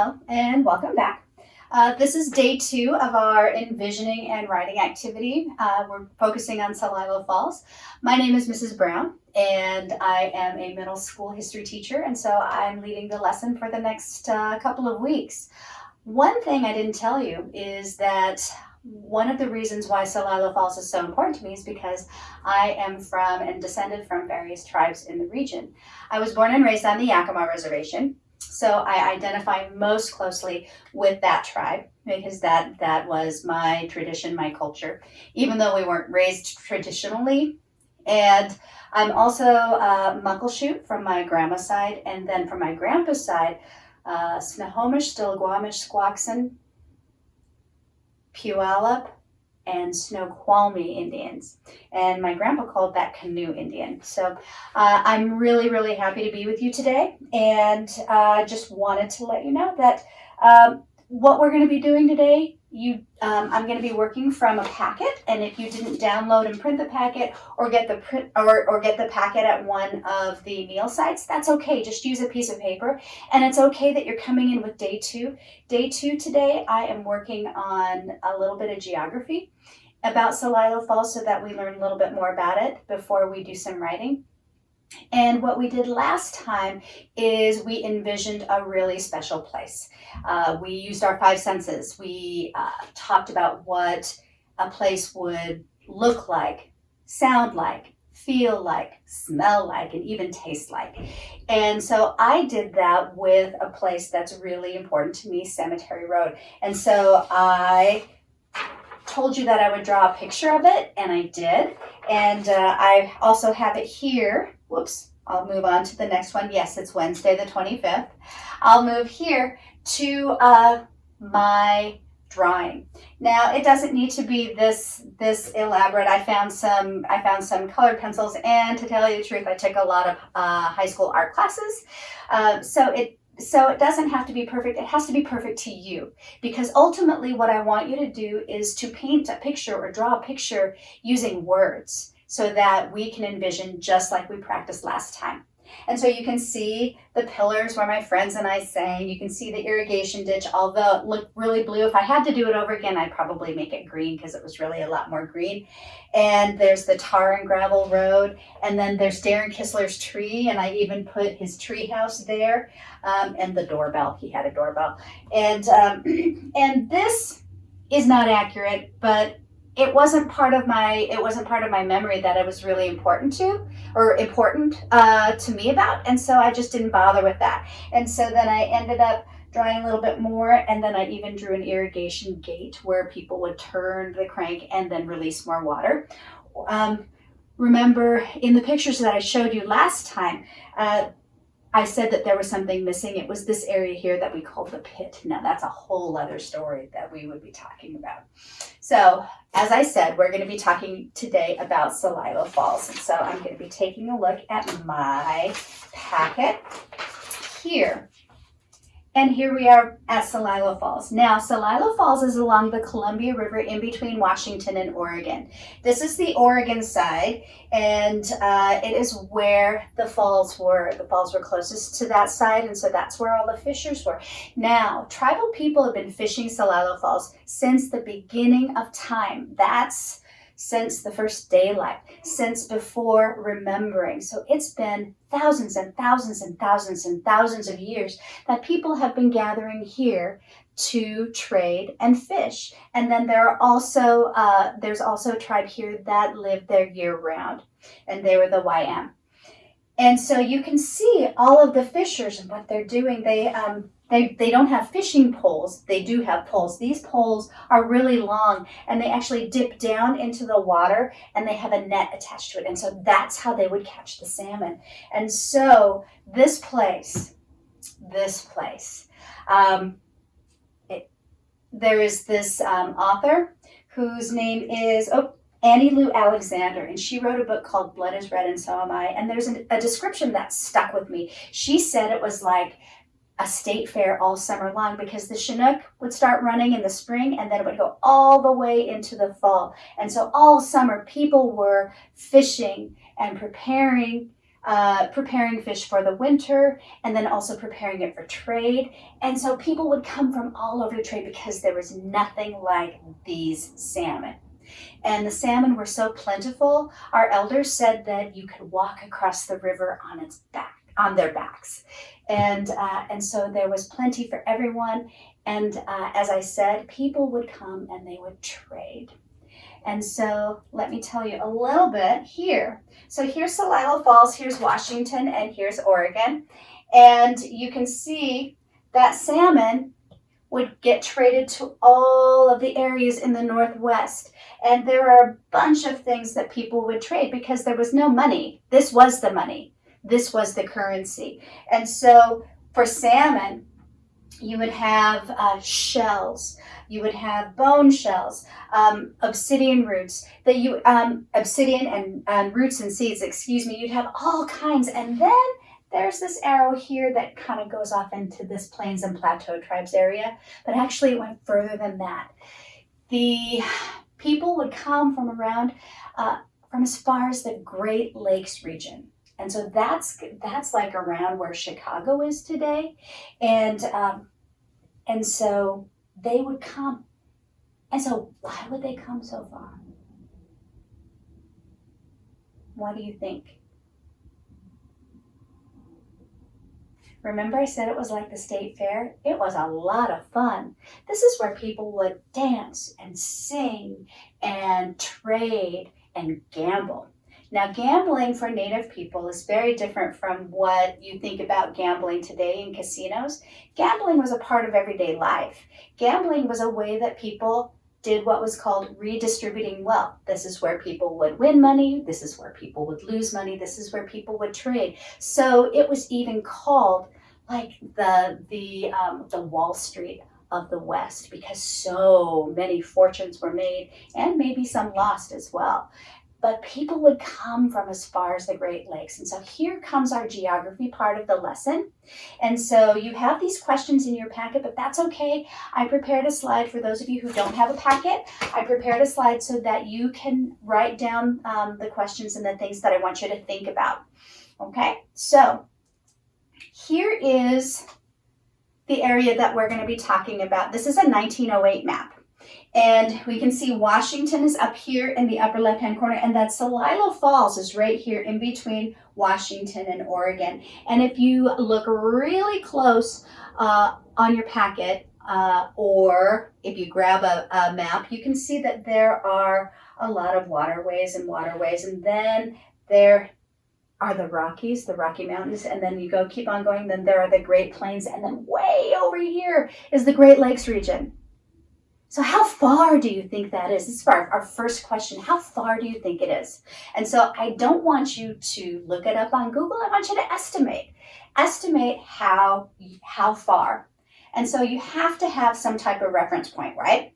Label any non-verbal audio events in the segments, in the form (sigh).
Hello and welcome back. Uh, this is day two of our envisioning and writing activity. Uh, we're focusing on Celilo Falls. My name is Mrs. Brown and I am a middle school history teacher and so I'm leading the lesson for the next uh, couple of weeks. One thing I didn't tell you is that one of the reasons why Celilo Falls is so important to me is because I am from and descended from various tribes in the region. I was born and raised on the Yakima Reservation so I identify most closely with that tribe because that, that was my tradition, my culture, even though we weren't raised traditionally. And I'm also uh, Muckleshoot from my grandma's side, and then from my grandpa's side, uh, Snohomish, Stillaguamish, Squaxin, Puyallup, and Snoqualmie Indians. And my grandpa called that canoe Indian. So uh, I'm really, really happy to be with you today. And uh, just wanted to let you know that um, what we're going to be doing today, you, um, I'm going to be working from a packet. And if you didn't download and print the packet or get the print or, or get the packet at one of the meal sites, that's okay. Just use a piece of paper. And it's okay that you're coming in with day two. Day two today, I am working on a little bit of geography about Celilo Falls so that we learn a little bit more about it before we do some writing. And what we did last time is we envisioned a really special place. Uh, we used our five senses. We uh, talked about what a place would look like, sound like, feel like, smell like, and even taste like. And so I did that with a place that's really important to me, Cemetery Road. And so I told you that I would draw a picture of it, and I did. And uh, I also have it here. Whoops, I'll move on to the next one. Yes, it's Wednesday the 25th. I'll move here to uh, my drawing. Now it doesn't need to be this this elaborate. I found some I found some colored pencils and to tell you the truth I took a lot of uh, high school art classes. Uh, so it so it doesn't have to be perfect. It has to be perfect to you because ultimately what I want you to do is to paint a picture or draw a picture using words so that we can envision just like we practiced last time. And so you can see the pillars where my friends and I sang. You can see the irrigation ditch, although it looked really blue. If I had to do it over again, I'd probably make it green because it was really a lot more green. And there's the tar and gravel road. And then there's Darren Kistler's tree. And I even put his tree house there um, and the doorbell. He had a doorbell. And, um, (clears throat) and this is not accurate, but it wasn't part of my it wasn't part of my memory that it was really important to or important uh, to me about and so I just didn't bother with that. And so then I ended up drawing a little bit more and then I even drew an irrigation gate where people would turn the crank and then release more water. Um, remember in the pictures that I showed you last time uh, I said that there was something missing. It was this area here that we called the pit. Now that's a whole other story that we would be talking about. So as I said, we're going to be talking today about Celilo Falls. And so I'm going to be taking a look at my packet here. And here we are at Celilo Falls. Now, Celilo Falls is along the Columbia River in between Washington and Oregon. This is the Oregon side, and uh, it is where the falls were. The falls were closest to that side, and so that's where all the fishers were. Now, tribal people have been fishing Celilo Falls since the beginning of time. That's since the first daylight, since before remembering. So it's been thousands and thousands and thousands and thousands of years that people have been gathering here to trade and fish. And then there are also, uh, there's also a tribe here that live there year round and they were the Wyam. And so you can see all of the fishers and what they're doing. They, um, they, they don't have fishing poles. They do have poles. These poles are really long and they actually dip down into the water and they have a net attached to it. And so that's how they would catch the salmon. And so this place, this place, um, it, there is this um, author whose name is, oh, Annie Lou Alexander, and she wrote a book called Blood is Red and So Am I. And there's an, a description that stuck with me. She said it was like a state fair all summer long because the Chinook would start running in the spring and then it would go all the way into the fall. And so all summer people were fishing and preparing uh, preparing fish for the winter and then also preparing it for trade. And so people would come from all over to trade because there was nothing like these salmon. And the salmon were so plentiful, our elders said that you could walk across the river on its back, on their backs. And, uh, and so there was plenty for everyone. And uh, as I said, people would come and they would trade. And so let me tell you a little bit here. So here's Celilo Falls, here's Washington, and here's Oregon. And you can see that salmon would get traded to all of the areas in the Northwest. And there are a bunch of things that people would trade because there was no money. This was the money. This was the currency. And so for salmon, you would have uh, shells, you would have bone shells, um, obsidian roots, that you um, obsidian and um, roots and seeds. Excuse me. You'd have all kinds, and then there's this arrow here that kind of goes off into this plains and plateau tribes area, but actually it went further than that. The people would come from around, uh, from as far as the Great Lakes region. And so that's that's like around where Chicago is today, and um, and so they would come. And so why would they come so far? What do you think? Remember I said it was like the state fair? It was a lot of fun. This is where people would dance and sing and trade and gamble. Now, gambling for Native people is very different from what you think about gambling today in casinos. Gambling was a part of everyday life. Gambling was a way that people did what was called redistributing wealth. This is where people would win money. This is where people would lose money. This is where people would trade. So it was even called like the the um, the Wall Street of the West because so many fortunes were made and maybe some lost as well but people would come from as far as the Great Lakes. And so here comes our geography part of the lesson. And so you have these questions in your packet, but that's okay. I prepared a slide for those of you who don't have a packet. I prepared a slide so that you can write down um, the questions and the things that I want you to think about. Okay, so here is the area that we're going to be talking about. This is a 1908 map. And we can see Washington is up here in the upper left-hand corner, and that Celilo Falls is right here in between Washington and Oregon. And if you look really close uh, on your packet, uh, or if you grab a, a map, you can see that there are a lot of waterways and waterways, and then there are the Rockies, the Rocky Mountains, and then you go keep on going, then there are the Great Plains, and then way over here is the Great Lakes region. So how far do you think that is? This is our, our first question. How far do you think it is? And so I don't want you to look it up on Google. I want you to estimate. Estimate how, how far. And so you have to have some type of reference point, right?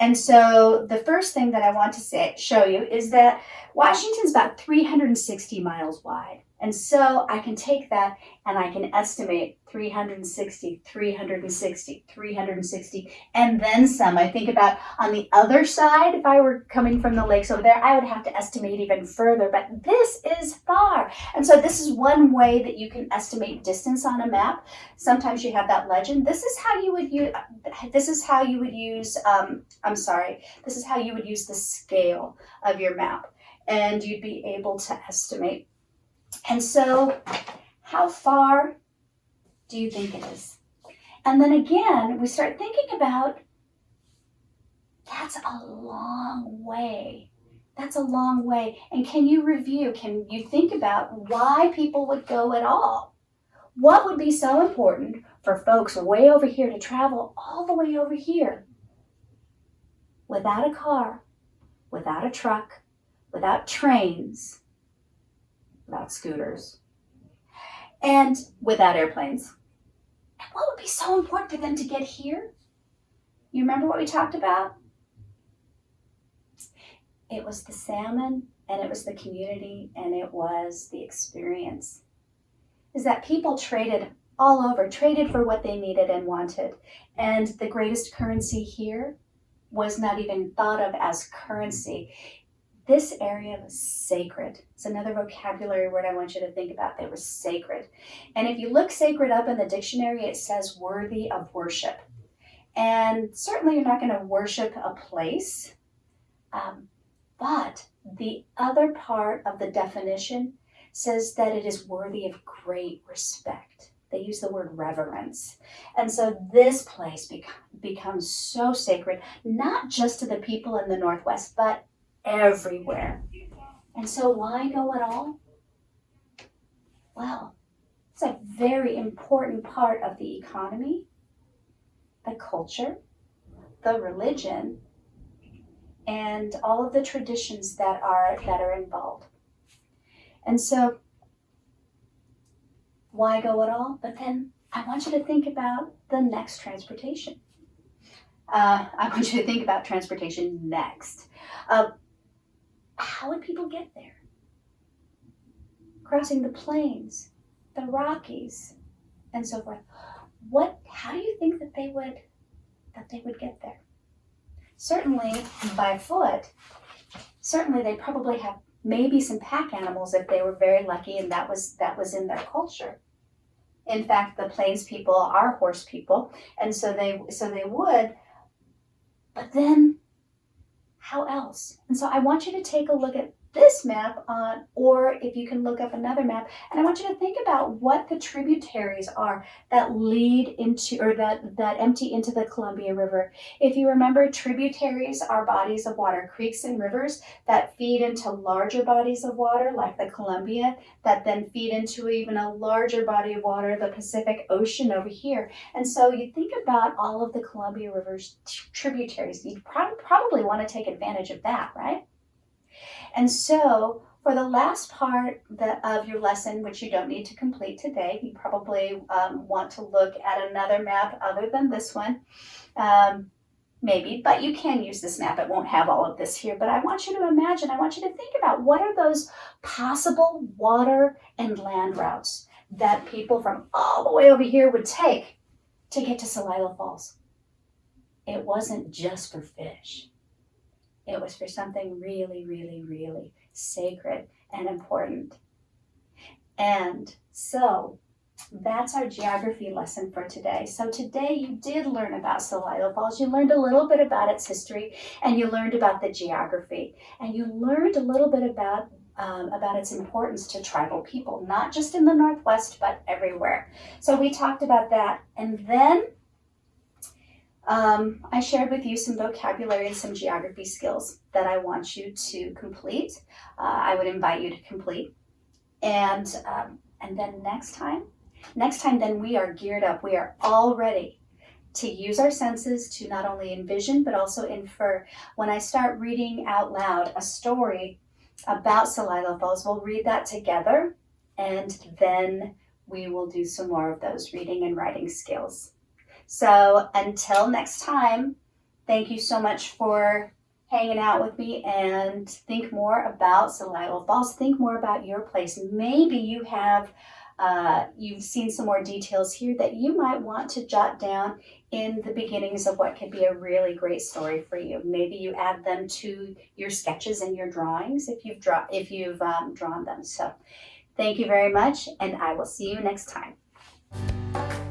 And so the first thing that I want to say, show you is that Washington's about 360 miles wide. And so I can take that and I can estimate 360, 360, 360, and then some. I think about on the other side, if I were coming from the lakes over there, I would have to estimate even further, but this is far. And so this is one way that you can estimate distance on a map. Sometimes you have that legend. This is how you would use, this is how you would use, um, I'm sorry, this is how you would use the scale of your map. And you'd be able to estimate and so, how far do you think it is? And then again, we start thinking about that's a long way. That's a long way. And can you review? Can you think about why people would go at all? What would be so important for folks way over here to travel all the way over here without a car, without a truck, without trains, without scooters, and without airplanes. And what would be so important for them to get here? You remember what we talked about? It was the salmon, and it was the community, and it was the experience. Is that people traded all over, traded for what they needed and wanted. And the greatest currency here was not even thought of as currency this area was sacred. It's another vocabulary word I want you to think about. They were sacred. And if you look sacred up in the dictionary, it says worthy of worship. And certainly you're not going to worship a place. Um, but the other part of the definition says that it is worthy of great respect. They use the word reverence. And so this place becomes so sacred, not just to the people in the Northwest, but everywhere. And so why go at all? Well, it's a very important part of the economy, the culture, the religion, and all of the traditions that are that are involved. And so why go at all? But then I want you to think about the next transportation. Uh, I want you to think about transportation next. Uh, how would people get there? Crossing the plains, the Rockies, and so forth. What? How do you think that they would that they would get there? Certainly by foot. Certainly they probably have maybe some pack animals if they were very lucky and that was that was in their culture. In fact, the plains people are horse people, and so they so they would. But then how else? And so I want you to take a look at this map on, or if you can look up another map, and I want you to think about what the tributaries are that lead into, or that, that empty into the Columbia River. If you remember, tributaries are bodies of water, creeks and rivers that feed into larger bodies of water, like the Columbia, that then feed into even a larger body of water, the Pacific Ocean over here. And so you think about all of the Columbia River's tributaries, you'd prob probably want to take advantage of that, right? And so for the last part of your lesson, which you don't need to complete today, you probably um, want to look at another map other than this one. Um, maybe, but you can use this map. It won't have all of this here, but I want you to imagine, I want you to think about what are those possible water and land routes that people from all the way over here would take to get to Celilo Falls. It wasn't just for fish. It was for something really, really, really sacred and important. And so that's our geography lesson for today. So today you did learn about Celilo Falls. You learned a little bit about its history and you learned about the geography and you learned a little bit about um, about its importance to tribal people, not just in the Northwest, but everywhere. So we talked about that. And then um, I shared with you some vocabulary and some geography skills that I want you to complete. Uh, I would invite you to complete. And, um, and then next time, next time then we are geared up. We are all ready to use our senses to not only envision, but also infer. When I start reading out loud a story about Celilo Falls, we'll read that together and then we will do some more of those reading and writing skills. So until next time, thank you so much for hanging out with me and think more about Celilo Falls. Think more about your place. Maybe you have uh, you've seen some more details here that you might want to jot down in the beginnings of what could be a really great story for you. Maybe you add them to your sketches and your drawings if you've draw if you've um, drawn them. So thank you very much and I will see you next time.